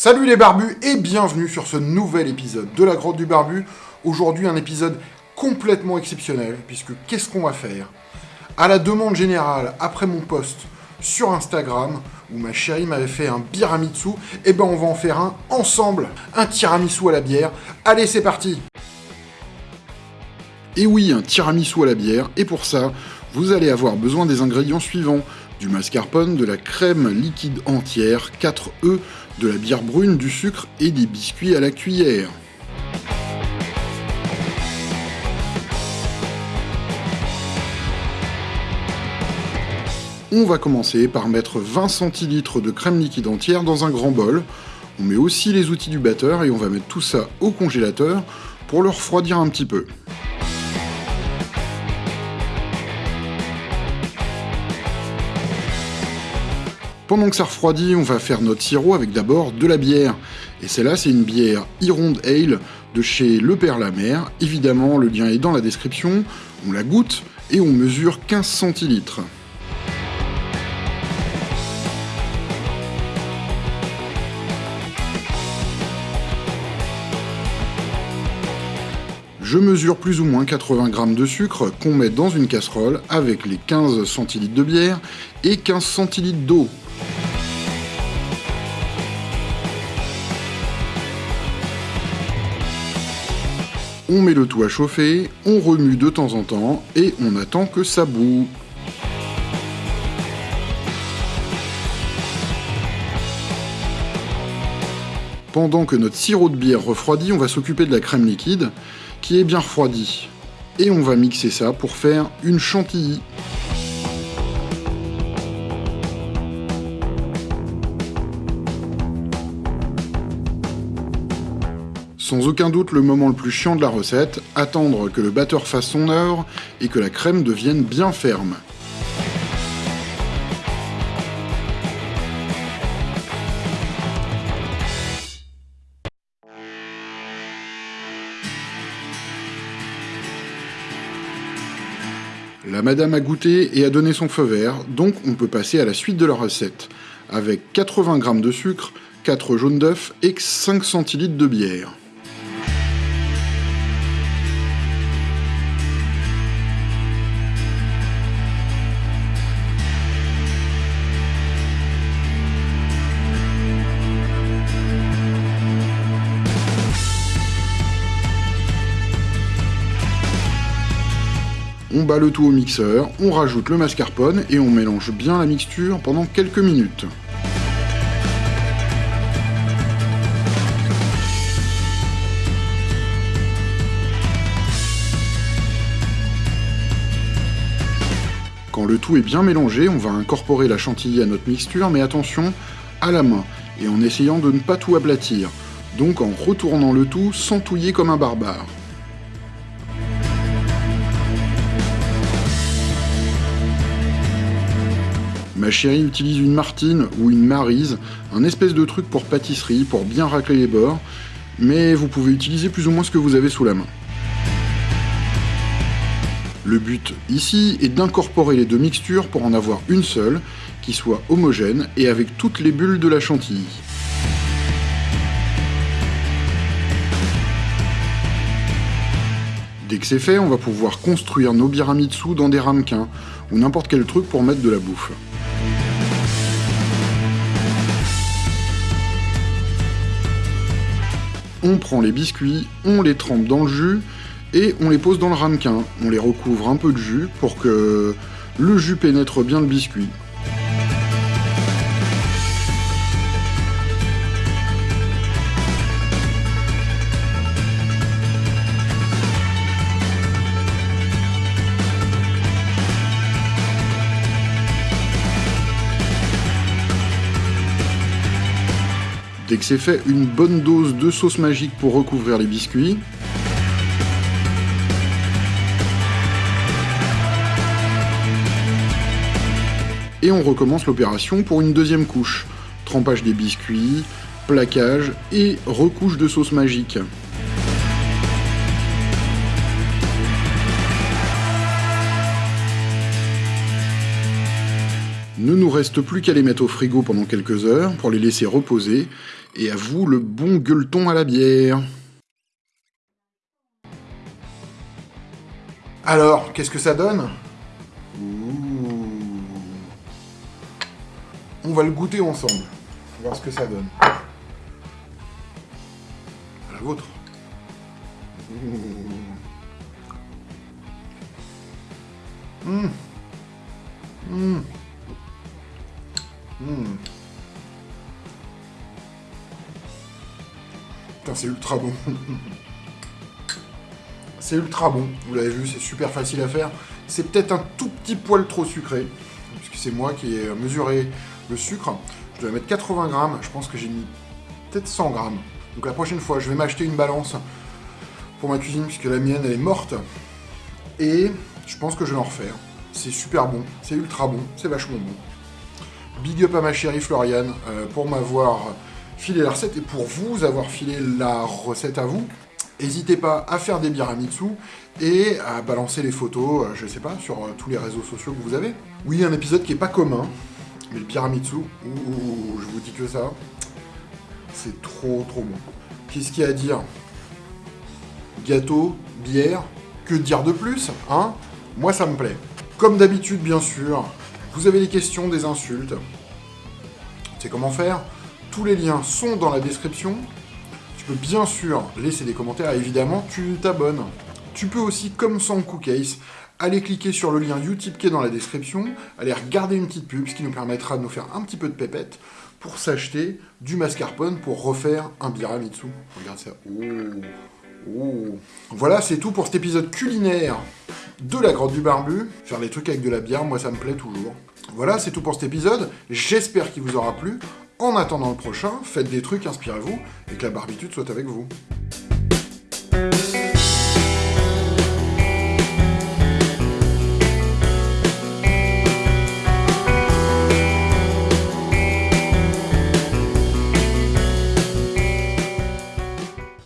Salut les barbus et bienvenue sur ce nouvel épisode de la grotte du barbu. Aujourd'hui un épisode complètement exceptionnel puisque qu'est-ce qu'on va faire? À la demande générale, après mon post sur Instagram où ma chérie m'avait fait un biramitsu, et eh ben on va en faire un ensemble, un tiramisu à la bière. Allez c'est parti Et oui, un tiramisu à la bière, et pour ça, vous allez avoir besoin des ingrédients suivants du mascarpone, de la crème liquide entière, 4 œufs, de la bière brune, du sucre et des biscuits à la cuillère. On va commencer par mettre 20 centilitres de crème liquide entière dans un grand bol. On met aussi les outils du batteur et on va mettre tout ça au congélateur pour le refroidir un petit peu. Pendant que ça refroidit, on va faire notre sirop avec d'abord de la bière. Et celle-là, c'est une bière Ironde Ale de chez Le Père la Mer. Évidemment, le lien est dans la description. On la goûte et on mesure 15 centilitres. Je mesure plus ou moins 80 g de sucre qu'on met dans une casserole avec les 15 centilitres de bière et 15 centilitres d'eau. On met le tout à chauffer, on remue de temps en temps et on attend que ça boue. Pendant que notre sirop de bière refroidit, on va s'occuper de la crème liquide qui est bien refroidie. Et on va mixer ça pour faire une chantilly. Sans aucun doute le moment le plus chiant de la recette, attendre que le batteur fasse son œuvre et que la crème devienne bien ferme. La madame a goûté et a donné son feu vert, donc on peut passer à la suite de la recette, avec 80 g de sucre, 4 jaunes d'œufs et 5 centilitres de bière. On bat le tout au mixeur, on rajoute le mascarpone et on mélange bien la mixture pendant quelques minutes. Quand le tout est bien mélangé, on va incorporer la chantilly à notre mixture, mais attention, à la main, et en essayant de ne pas tout aplatir, donc en retournant le tout sans touiller comme un barbare. Ma chérie utilise une martine ou une marise, un espèce de truc pour pâtisserie, pour bien racler les bords, mais vous pouvez utiliser plus ou moins ce que vous avez sous la main. Le but ici est d'incorporer les deux mixtures pour en avoir une seule, qui soit homogène et avec toutes les bulles de la chantilly. Dès que c'est fait, on va pouvoir construire nos biramitsu dans des ramequins, ou n'importe quel truc pour mettre de la bouffe. On prend les biscuits, on les trempe dans le jus et on les pose dans le ramequin. On les recouvre un peu de jus pour que le jus pénètre bien le biscuit. Dès que c'est fait, une bonne dose de sauce magique pour recouvrir les biscuits. Et on recommence l'opération pour une deuxième couche. Trempage des biscuits, plaquage et recouche de sauce magique. Ne nous reste plus qu'à les mettre au frigo pendant quelques heures pour les laisser reposer Et à vous, le bon gueuleton à la bière. Alors, qu'est-ce que ça donne? On va le goûter ensemble. Voir ce que ça donne. À la vôtre. Mmh. Mmh. Mmh. Putain, c'est ultra bon. c'est ultra bon. Vous l'avez vu, c'est super facile à faire. C'est peut-être un tout petit poil trop sucré, puisque c'est moi qui ai mesuré le sucre. Je dois mettre 80 grammes. Je pense que j'ai mis peut-être 100 grammes. Donc la prochaine fois, je vais m'acheter une balance pour ma cuisine, puisque la mienne, elle est morte. Et je pense que je vais en refaire. C'est super bon, c'est ultra bon, c'est vachement bon. Big up à ma chérie Floriane euh, pour m'avoir filé la recette et pour vous avoir filé la recette à vous. N'hésitez pas à faire des biramitsu et à balancer les photos, euh, je sais pas, sur euh, tous les réseaux sociaux que vous avez. Oui, un épisode qui est pas commun, mais le biramitsu, ouh, je vous dis que ça, c'est trop trop bon. Qu'est-ce qu'il y a à dire? Gâteau, bière, que dire de plus, hein? Moi ça me plaît. Comme d'habitude, bien sûr, vous avez des questions, des insultes. C'est comment faire? Tous les liens sont dans la description. Tu peux bien sûr laisser des commentaires évidemment, tu t'abonnes. Tu peux aussi, comme sans Cookcase, aller cliquer sur le lien Utip qui est dans la description, aller regarder une petite pub, ce qui nous permettra de nous faire un petit peu de pépette pour s'acheter du mascarpone pour refaire un biramitsu. Regarde ça. Oh. Oh. Voilà, c'est tout pour cet épisode culinaire de la grotte du barbu. Faire des trucs avec de la bière, moi ça me plaît toujours. Voilà, c'est tout pour cet épisode. J'espère qu'il vous aura plu. En attendant le prochain, faites des trucs, inspirez-vous, et que la barbitude soit avec vous.